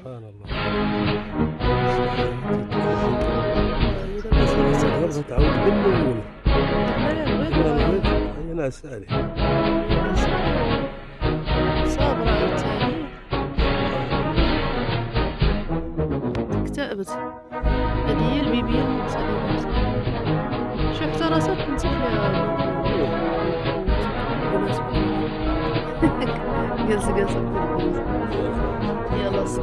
سبحان الله. تعود من؟ البيت هي ناس صابرة عاوتاني اكتئبت. هذه هي المغتربة شو حتى راسها recebi essa pergunta. E ela se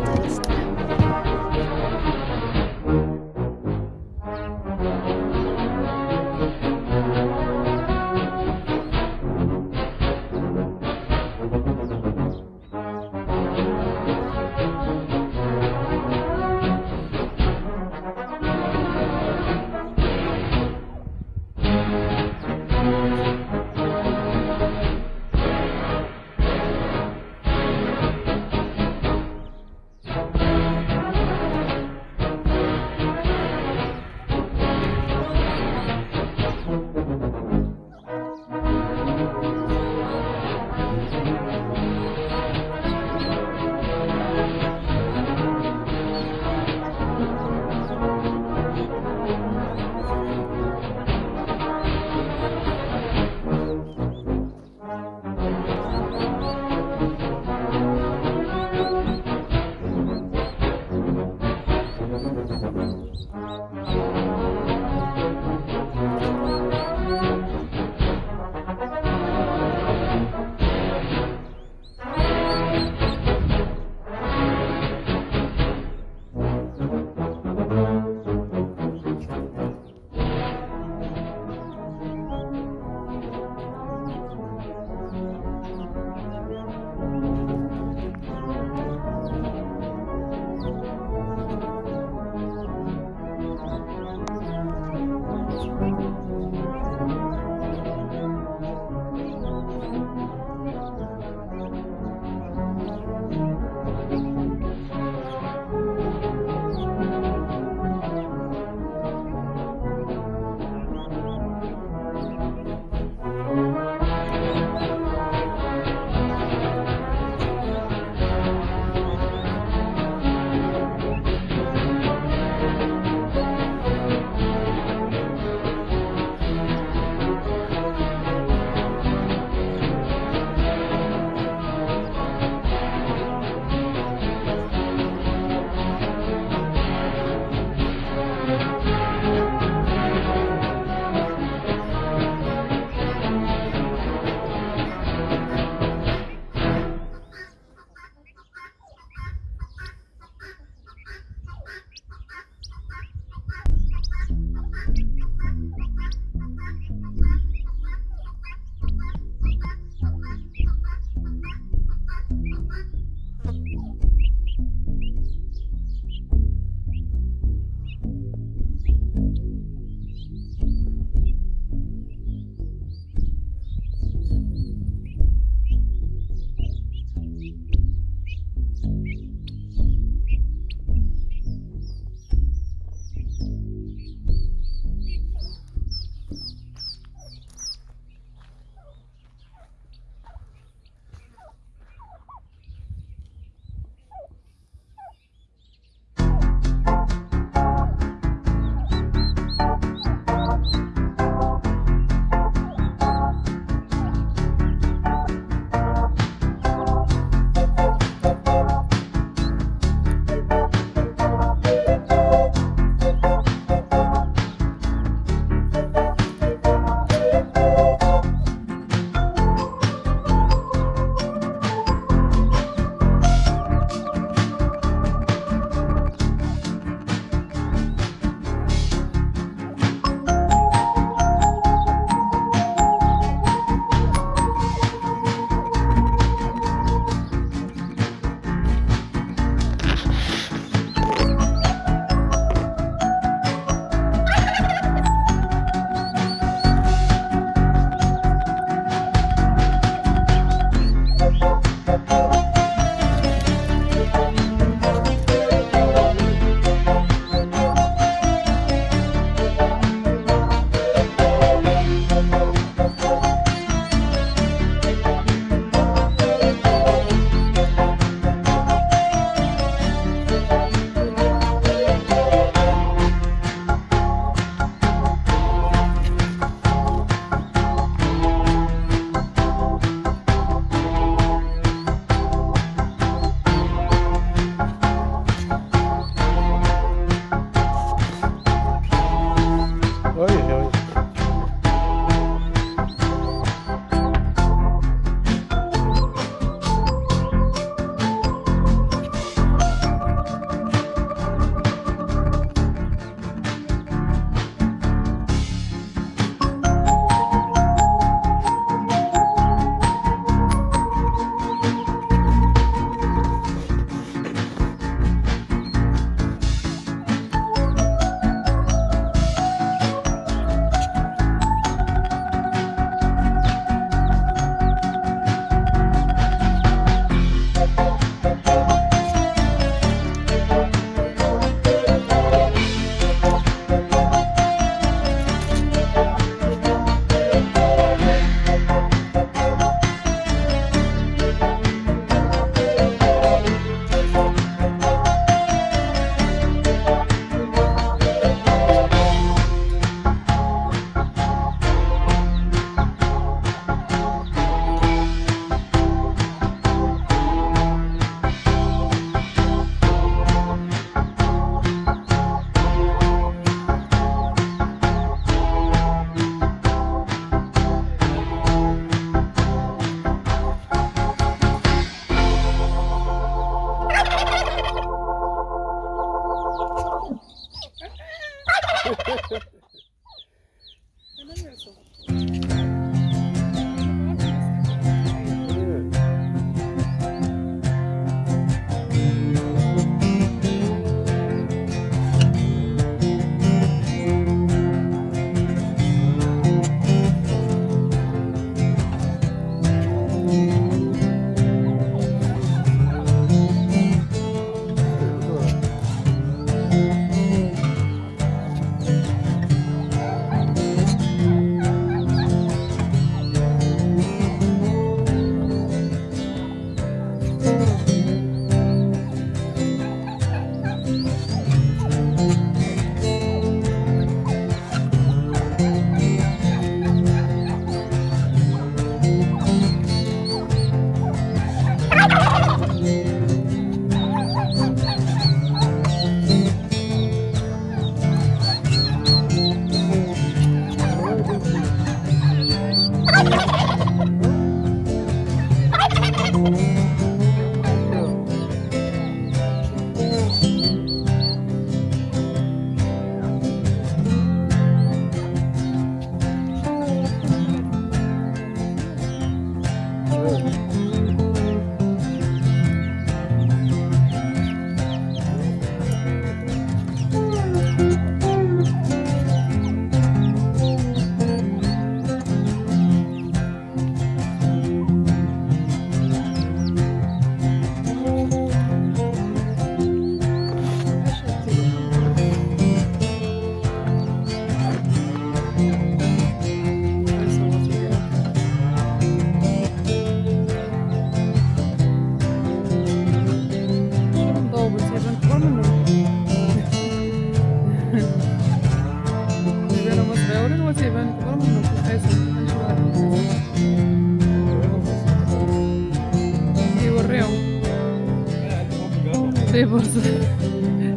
يبوظ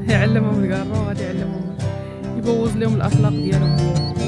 يعلمهم القاره وغادي يعلمهم. يبوظ لهم الأخلاق ديالهم.